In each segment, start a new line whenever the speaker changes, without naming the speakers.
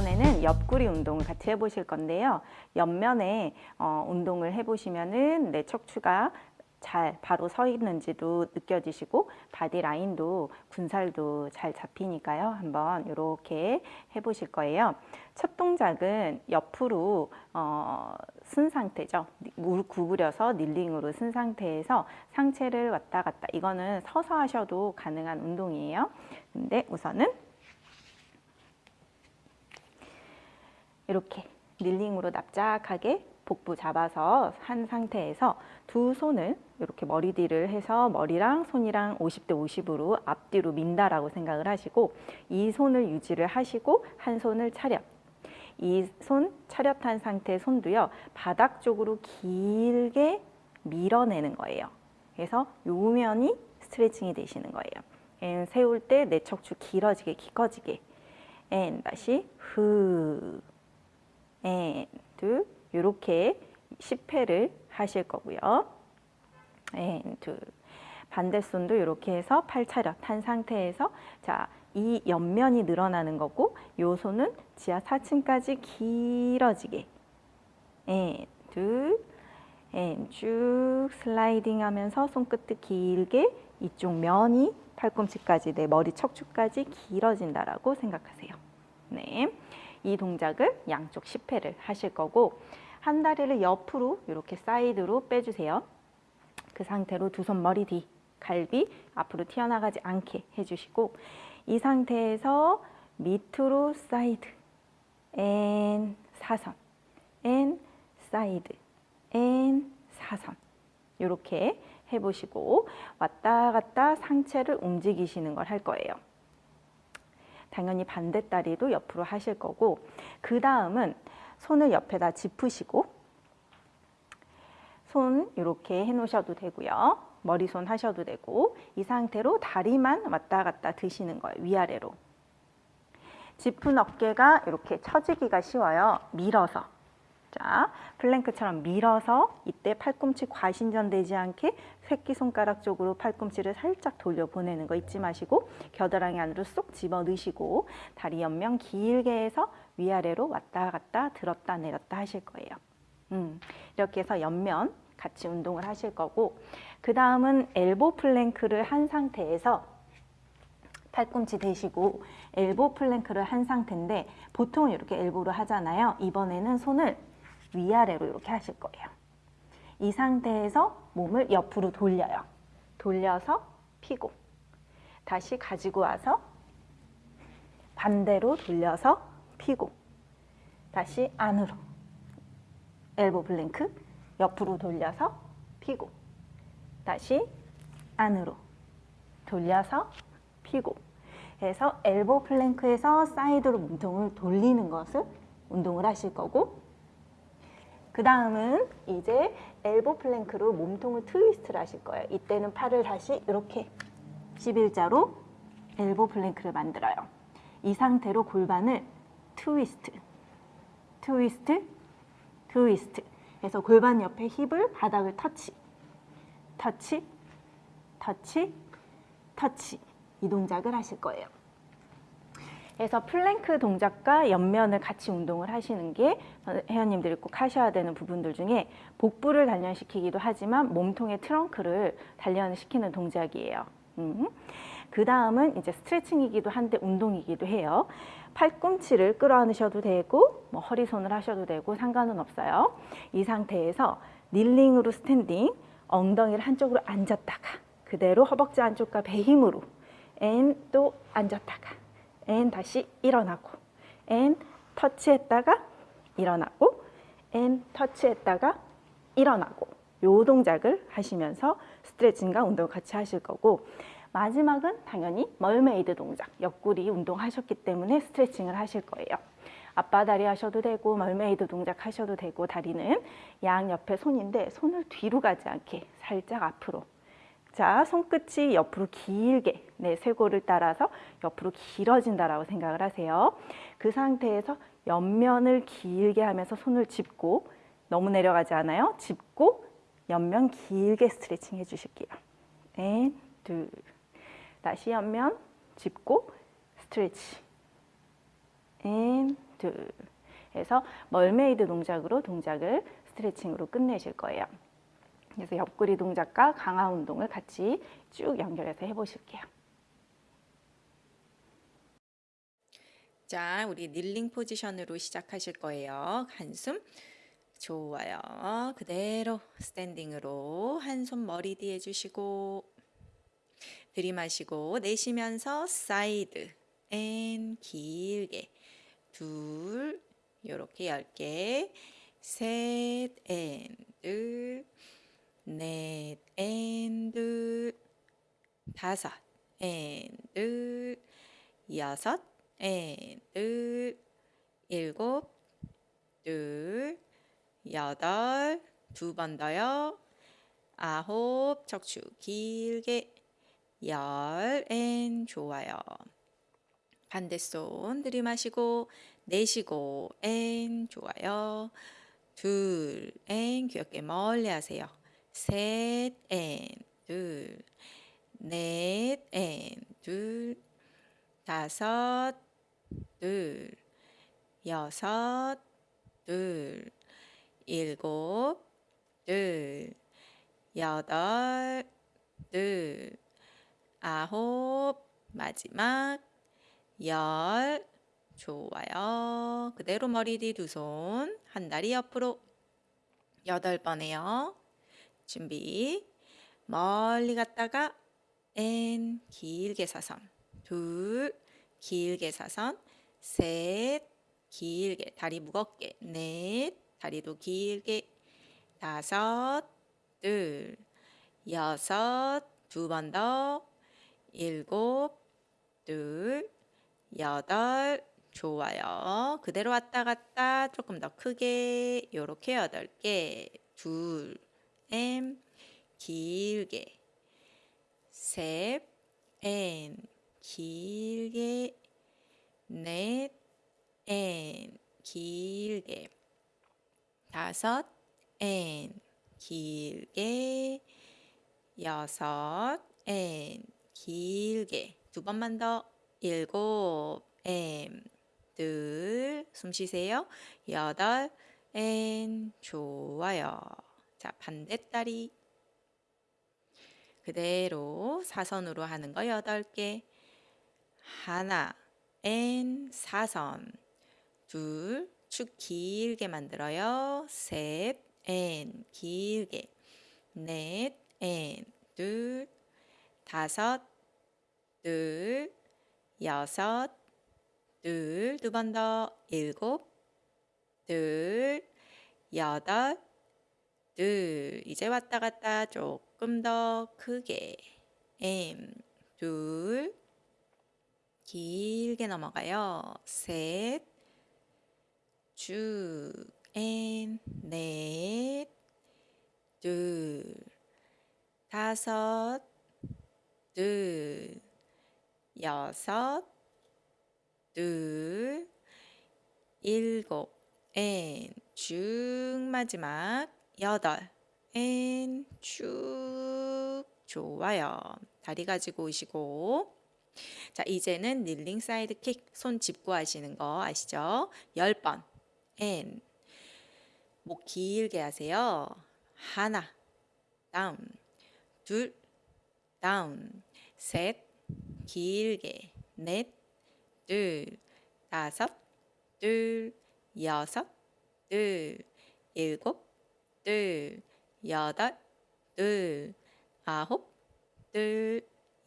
이번에는 옆구리 운동을 같이 해보실 건데요. 옆면에 어, 운동을 해보시면 은 내 척추가 잘 바로 서 있는지도 느껴지시고 바디 라인도 군살도 잘 잡히니까요. 한번 이렇게 해보실 거예요. 첫 동작은 옆으로 어, 선 상태죠. 무릎 구부려서 kneeling으로 선 상태에서 상체를 왔다 갔다 이거는 서서 하셔도 가능한 운동이에요. 근데 우선은 이렇게 닐링으로 납작하게 복부 잡아서 한 상태에서 두 손을 이렇게 머리 뒤를 해서 머리랑 손이랑 50대 50으로 앞뒤로 민다라고 생각을 하시고 이 손을 유지를 하시고 한 손을 차렷. 이 손 차렷한 상태 손도요 바닥 쪽으로 길게 밀어내는 거예요. 그래서 요면이 스트레칭이 되시는 거예요. 세울 때 내 척추 길어지게 키 커지게. 앤 다시 후 and, 둘, 이렇게 10회를 하실 거고요. 앤, 둘. 반대손도 이렇게 해서 팔 차렷 한 상태에서 자, 이 옆면이 늘어나는 거고 요 손은 지하 4층까지 길어지게 앤, 둘, 앤, 쭉 슬라이딩 하면서 손끝을 길게 이쪽 면이 팔꿈치까지 내 머리 척추까지 길어진다라고 생각하세요. 네. 이 동작을 양쪽 10회를 하실 거고 한 다리를 옆으로 이렇게 사이드로 빼주세요. 그 상태로 두 손 머리 뒤, 갈비 앞으로 튀어나가지 않게 해주시고 이 상태에서 밑으로 사이드, 앤 사선, 앤 사이드, 앤 사선 이렇게 해보시고 왔다 갔다 상체를 움직이시는 걸 할 거예요. 당연히 반대 다리도 옆으로 하실 거고 그 다음은 손을 옆에다 짚으시고 손 이렇게 해놓으셔도 되고요. 머리손 하셔도 되고 이 상태로 다리만 왔다 갔다 드시는 거예요. 위아래로. 짚은 어깨가 이렇게 처지기가 쉬워요. 밀어서. 자, plank처럼 밀어서 이때 팔꿈치 과신전되지 않게 새끼손가락 쪽으로 팔꿈치를 살짝 돌려보내는 거 잊지 마시고 겨드랑이 안으로 쏙 집어넣으시고 다리 옆면 길게 해서 위아래로 왔다 갔다 들었다 내렸다 하실 거예요. 음, 이렇게 해서 옆면 같이 운동을 하실 거고 그 다음은 elbow plank를 한 상태에서 팔꿈치 대시고 elbow plank를 한 상태인데 보통 이렇게 elbow로 하잖아요. 이번에는 손을 위아래로 이렇게 하실 거예요. 이 상태에서 몸을 옆으로 돌려요. 돌려서 피고 다시 가지고 와서 반대로 돌려서 피고 다시 안으로 elbow plank 옆으로 돌려서 피고 다시 안으로 돌려서 피고 해서 elbow plank에서 사이드로 몸통을 돌리는 것을 운동을 하실 거고 그 다음은 이제 elbow plank로 몸통을 트위스트를 하실 거예요. 이때는 팔을 다시 이렇게 11자로 elbow plank를 만들어요. 이 상태로 골반을 트위스트, 트위스트, 트위스트 해서 골반 옆에 힙을 바닥을 터치, 터치, 터치, 터치 이 동작을 하실 거예요. 그래서 플랭크 동작과 옆면을 같이 운동을 하시는 게 회원님들이 꼭 하셔야 되는 부분들 중에 복부를 단련시키기도 하지만 몸통의 trunk를 단련시키는 동작이에요. 음. 그 다음은 이제 스트레칭이기도 한데 운동이기도 해요. 팔꿈치를 끌어안으셔도 되고 뭐 허리손을 하셔도 되고 상관은 없어요. 이 상태에서 kneeling으로 standing, 엉덩이를 한쪽으로 앉았다가 그대로 허벅지 안쪽과 배 힘으로 앤 또 앉았다가 앤 다시 일어나고 앤 터치했다가 일어나고 앤 터치했다가 일어나고 요 동작을 하시면서 스트레칭과 운동 같이 하실 거고 마지막은 당연히 mermaid 동작 옆구리 운동하셨기 때문에 스트레칭을 하실 거예요. 양반다리 하셔도 되고 mermaid 동작 하셔도 되고 다리는 양옆에 손인데 손을 뒤로 가지 않게 살짝 앞으로 자, 손끝이 옆으로 길게 네, 쇄골을 따라서 옆으로 길어진다라고 생각을 하세요. 그 상태에서 옆면을 길게 하면서 손을 짚고 너무 내려가지 않아요. 짚고 옆면 길게 스트레칭 해주실게요. and, 둘. 다시 옆면 짚고 stretch. And, 둘 해서 mermaid 동작으로 동작을 스트레칭으로 끝내실 거예요. 그래서 옆구리 동작과 강화 운동을 같이 쭉 연결해서 해보실게요.
자, 우리 kneeling 포지션으로 시작하실 거예요. 한 손. 좋아요. 그대로 standing으로 한 손 머리 뒤에 주시고 들이마시고 내쉬면서 사이드 and 길게 둘 요렇게 열개 셋앤둘 넷, 앤, 둘, 다섯, 앤, 둘, 여섯, and, 둘, 일곱, 둘, 여덟, 두 번 더요. 아홉, 척추 길게, 열, and, 좋아요. 반대손 들이마시고, 내쉬고, and, 좋아요. 둘, and, 귀 어깨 멀리 하세요. 셋, and, 둘, 넷, 앤, 둘, 다섯, 둘, 여섯, 둘, 일곱, 둘, 여덟, 둘, 아홉, 마지막, 열, 좋아요. 그대로 머리 뒤 두 손, 한 다리 옆으로, 여덟 번 해요. 준비. 멀리 갔다가 and 길게 사선. 둘 길게 사선. 셋 길게 다리 무겁게. 넷 다리도 길게. 다섯 둘 여섯 두 번 더. 일곱 둘 여덟 좋아요. 그대로 왔다 갔다 조금 더 크게 요렇게 여덟 개. 둘 M. 길게. 셋. N. 길게. 넷. N. 길게. 다섯. N. 길게. 여섯. N. 길게. 두 번만 더. 일곱. M. 둘 숨 쉬세요. 여덟. And. 좋아요 자, 반대다리. 그대로 사선으로 하는 거 여덟 개. 하나, and, 사선. 둘, 척추 길게 만들어요. 셋, and, 길게. 넷, and, 둘, 다섯, 둘, 여섯, 둘, 두 번 더, 일곱, 둘, 여덟, 둘, 이제 왔다 갔다 조금 더 크게. M, 둘, 길게 넘어가요. 셋, 쭉, N, 넷, 둘, 다섯, 둘, 여섯, 둘, 일곱, and, 쭉 마지막 여덟. and 쭉. 좋아요. 다리 가지고 오시고. 자 이제는 kneeling side kick. 손 짚고 하시는 거 아시죠? 열 번. and. 목 길게 하세요. 하나. Down. 둘. Down. 셋. 길게. 넷, 둘. 다섯. 둘. 여섯. 둘. 일곱 둘, 여덟, 둘, 아홉, 둘,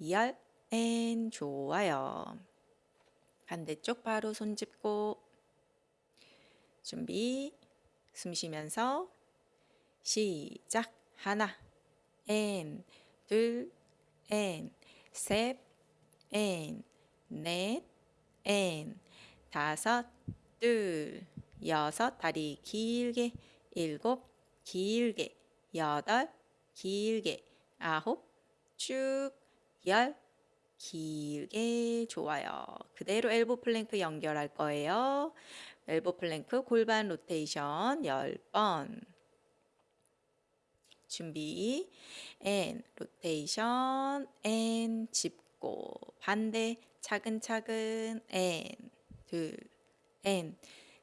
열, and 좋아요. 반대쪽 바로 손 짚고 준비. 숨 쉬면서 시작. 하나. 앤, 둘, 앤, 셋, 앤, 넷, 앤, 다섯, 둘, 여섯, 다리 길게, 일곱, 길게 여덟 길게 아홉 쭉 열 길게 좋아요. 그대로 elbow plank 연결할 거예요. elbow plank 골반 로테이션 10번 준비 and rotation and 짚고 반대 차근차근 앤둘앤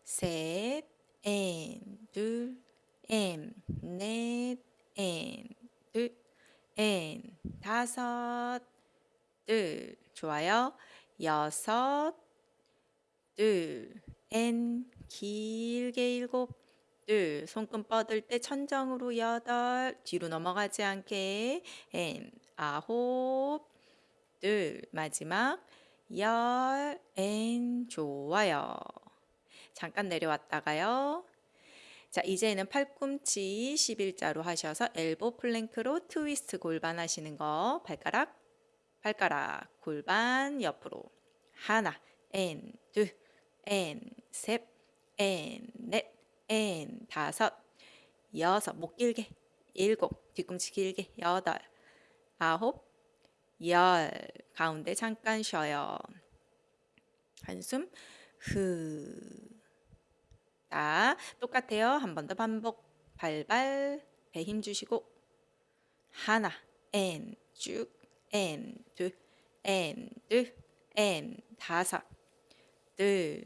셋, 앤, 둘, 앤, 넷, 앤, 둘, 앤, 다섯, 둘, 좋아요. 여섯, 둘, and, 길게 일곱, 둘, 손끝 뻗을 때 천정으로 여덟, 뒤로 넘어가지 않게, and, 아홉, 둘, 마지막, 열, and, 좋아요. 잠깐 내려왔다가요. 자, 이제는 팔꿈치 11자로 하셔서 elbow plank로 twist 골반 하시는 거. 발가락, 발가락, 골반 옆으로. 하나, 앤, 둘, 앤, 셋, 앤, 넷, 앤, 다섯, 여섯, 목 길게, 일곱, 뒤꿈치 길게, 여덟, 아홉, 열. 가운데 잠깐 쉬어요. 한숨, 후. 자, 똑같아요. 한 번 더 반복. 발발, 배 힘 주시고. 하나, 앤, 쭉, and, 둘, 앤, 둘, 앤, 다섯, 둘,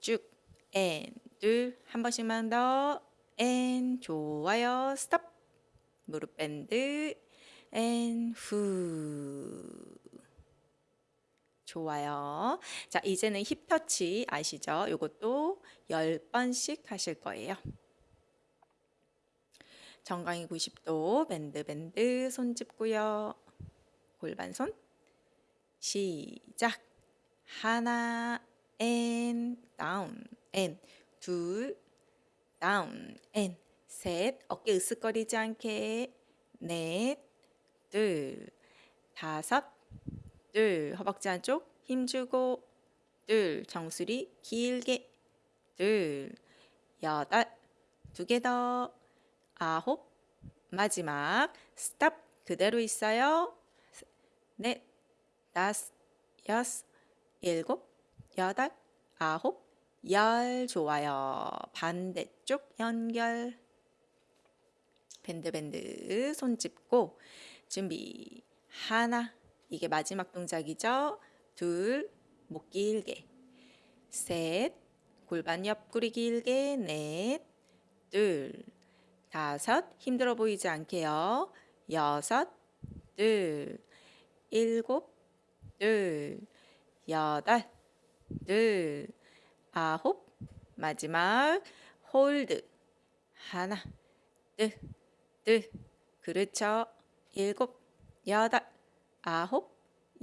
쭉, 앤, 둘. 한 번씩만 더. And, 좋아요. Stop. 무릎 bend. And, 후. 좋아요. 자, 이제는 hip touch 아시죠? 요것도 10번씩 하실 거예요. 정강이 90도 bend bend 손 짚고요. 골반 손. 시작. 하나 and down and 둘 down and 셋 어깨 으쓱거리지 않게 넷 둘 다섯 둘 허벅지 안쪽 힘주고 둘 정수리 길게 둘 여덟. 두 개 더. 아홉. 마지막. Stop. 그대로 있어요. 넷. 다섯. 여섯. 일곱. 여덟. 아홉. 열. 좋아요. 반대쪽 연결. Bend bend. 손 짚고 준비. 하나. 이게 마지막 동작이죠. 둘, 목 길게. 셋, 골반 옆구리 길게. 넷, 둘, 다섯, 힘들어 보이지 않게요. 여섯, 둘, 일곱, 둘, 여덟, 둘, 아홉, 마지막 hold. 하나, 둘, 둘, 그렇죠. 일곱, 여덟, 아홉,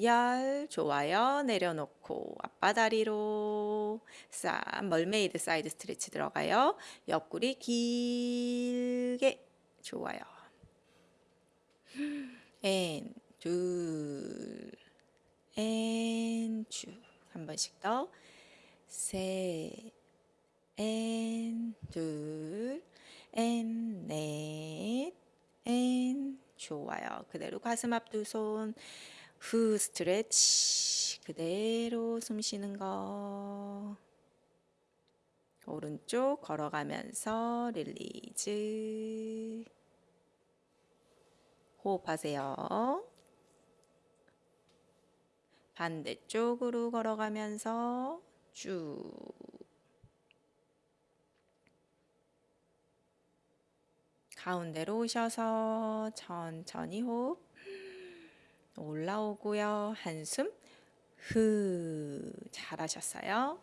열, 좋아요. 내려놓고 양반다리로 싹 mermaid side stretch 들어가요. 옆구리 길게 좋아요. 앤, 둘, 앤, 쭉. 한 번씩 더. 셋, 앤, 둘, 앤, 넷, 앤, 좋아요. 그대로 가슴 앞 두 손. 후 stretch. 그대로 숨 쉬는 거. 오른쪽 걸어가면서 release. 호흡하세요. 반대쪽으로 걸어가면서 쭉. 가운데로 오셔서 천천히 호흡 올라오고요. 한숨 후 잘하셨어요.